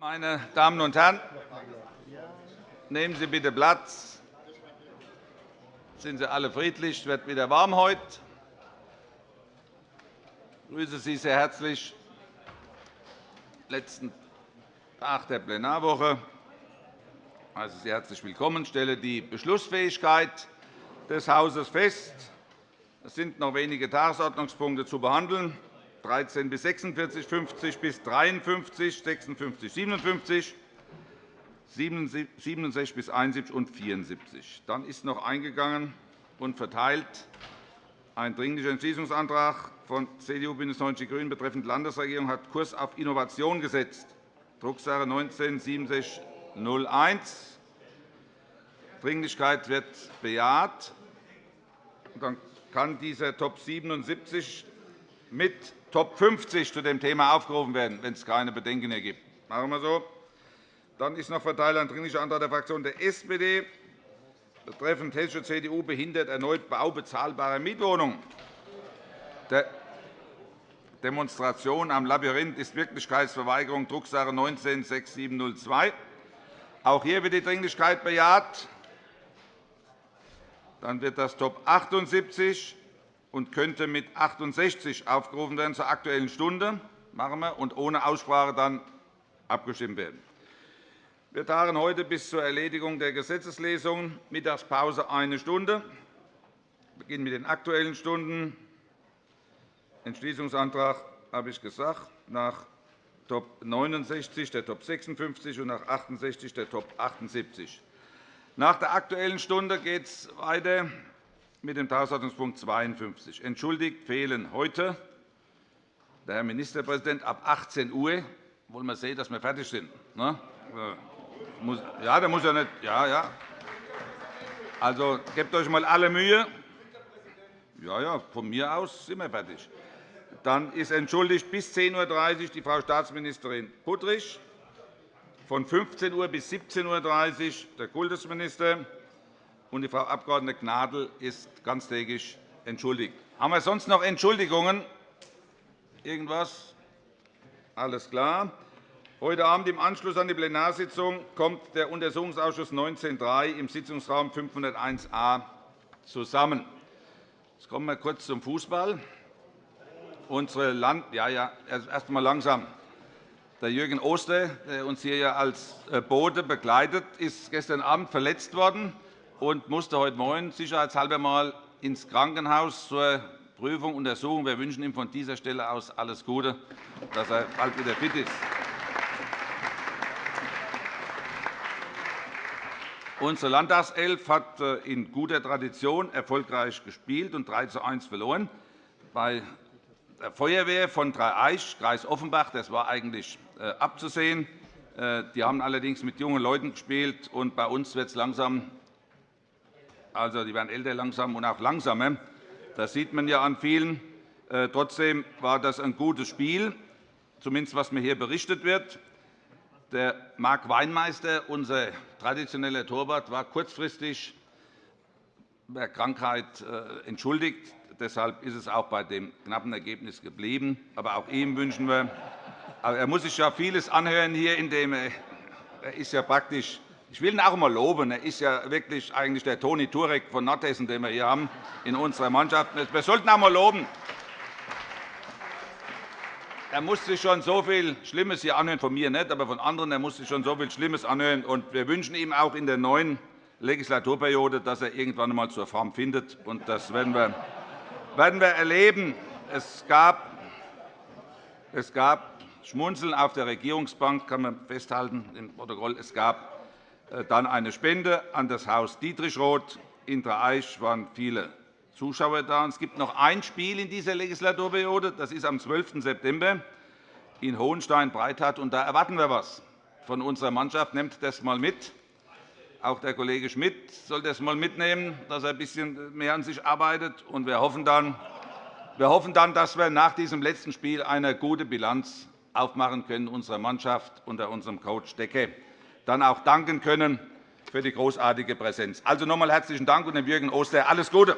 Meine Damen und Herren, nehmen Sie bitte Platz. Sind Sie alle friedlich? Es wird wieder warm heute. Ich grüße Sie sehr herzlich letzten Tag der Plenarwoche. Ich heiße Sie herzlich willkommen. Ich stelle die Beschlussfähigkeit des Hauses fest. Es sind noch wenige Tagesordnungspunkte zu behandeln. 13 bis 46, 50 bis 53, 56, 57, 67 bis 71 und 74. Dann ist noch eingegangen und verteilt ein Dringlicher Entschließungsantrag von CDU, BÜNDNIS 90 die GRÜNEN betreffend Landesregierung hat Kurs auf Innovation gesetzt, Drucksache 19 6701. Dringlichkeit wird bejaht. Dann kann dieser Top 77 mit Top 50 zu dem Thema aufgerufen werden, wenn es keine Bedenken mehr gibt. Machen wir so. Dann ist noch verteilt ein Dringlicher Antrag der Fraktion der SPD betreffend hessische CDU behindert erneut baubezahlbare Mietwohnungen. Der Demonstration am Labyrinth ist Wirklichkeitsverweigerung, Drucksache 19-6702. Auch hier wird die Dringlichkeit bejaht. Dann wird das Top 78 und könnte mit 68 aufgerufen werden zur Aktuellen Stunde machen wir, und ohne Aussprache dann abgestimmt werden. Wir tagen heute bis zur Erledigung der Gesetzeslesungen. Mittagspause eine Stunde. Wir beginnen mit den Aktuellen Stunden. Entschließungsantrag habe ich gesagt, nach Top 69 der Top 56 und nach 68 der Top 78. Nach der Aktuellen Stunde geht es weiter mit dem Tagesordnungspunkt 52. Entschuldigt fehlen heute der Herr Ministerpräsident ab 18 Uhr. Wollen wir sehen, dass wir fertig sind? Ne? Ja, der muss ja nicht. Ja, ja. Also gebt euch mal alle Mühe. Ja, ja, von mir aus sind wir fertig. Dann ist entschuldigt bis 10.30 Uhr die Frau Staatsministerin Puttrich, von 15 Uhr bis 17.30 Uhr der Kultusminister und die Frau Abg. Gnadl ist ganztägig entschuldigt. Haben wir sonst noch Entschuldigungen? Irgendwas? Alles klar. Heute Abend im Anschluss an die Plenarsitzung kommt der Untersuchungsausschuss 19.3 im Sitzungsraum 501a zusammen. Jetzt kommen wir kurz zum Fußball. Unsere Land ja, ja, erst einmal langsam. Der Jürgen Oster, der uns hier als äh, Bote begleitet, ist gestern Abend verletzt worden und musste heute Morgen sicherheitshalber einmal ins Krankenhaus zur Prüfung und Untersuchung. Wir wünschen ihm von dieser Stelle aus alles Gute, dass er bald wieder fit ist. Unsere Landtagself hat äh, in guter Tradition erfolgreich gespielt und 3 zu 1 verloren. Bei der Feuerwehr von Dreieich, Kreis Offenbach, das war eigentlich äh, abzusehen. Äh, die haben allerdings mit jungen Leuten gespielt, und bei uns wird es langsam also, die werden älter langsam und auch langsamer. Das sieht man ja an vielen. Äh, trotzdem war das ein gutes Spiel, zumindest was mir hier berichtet wird. Der Marc Weinmeister, unser traditioneller Torwart, war kurzfristig der Krankheit äh, entschuldigt. Deshalb ist es auch bei dem knappen Ergebnis geblieben. Aber auch ihm wünschen wir. er muss sich ja vieles anhören hier, indem er, er ist ja praktisch ich will ihn auch einmal loben. Er ist ja wirklich eigentlich der Toni Turek von Nordhessen, den wir hier haben in unserer Mannschaft. Wir sollten auch einmal loben. Er musste schon so viel Schlimmes hier anhören, von mir nicht, aber von anderen. Er musste sich schon so viel Schlimmes anhören. Und wir wünschen ihm auch in der neuen Legislaturperiode, dass er irgendwann einmal zur Form findet. Und das werden wir, werden wir erleben. Es gab, es gab Schmunzeln auf der Regierungsbank, kann man festhalten im Protokoll. Es gab dann eine Spende an das Haus Dietrichroth. In Dreieich waren viele Zuschauer da. Es gibt noch ein Spiel in dieser Legislaturperiode. Das ist am 12. September in Hohenstein-Breithardt. Da erwarten wir etwas von unserer Mannschaft. Nehmt das einmal mit. Auch der Kollege Schmidt soll das einmal mitnehmen, dass er ein bisschen mehr an sich arbeitet. wir hoffen dann, wir hoffen dann, dass wir nach diesem letzten Spiel eine gute Bilanz aufmachen können unserer Mannschaft unter unserem Coach Decke dann auch danken können für die großartige Präsenz. Also noch einmal herzlichen Dank und dem Jürgen Oster alles Gute.